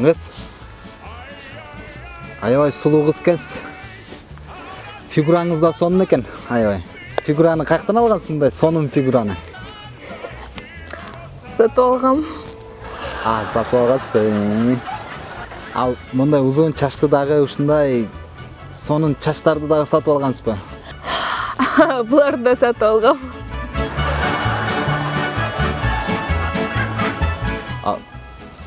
фигураңыз аябай сулуу кыз экенсиз фигураңыз да сонун экен аябай фигураны каяктан алгансыз мындай сонун фигураны? Сатып алгам а сатып алгансызбы ал мындай узун чачты дагы ушундай сонун чачтарды дагы сатып алгансызбы буларды да сатып алгам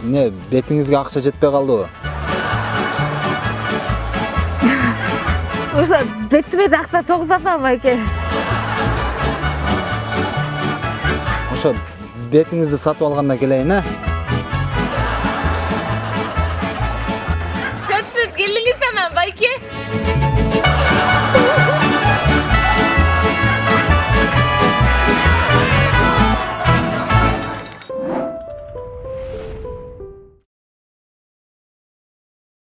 эмне бетиңизге акча жетпей калдыбы ошо бетиме такта тогузатам байке ошо бетиңизди сатып алгандан келейин э сатып келиңиз анан байке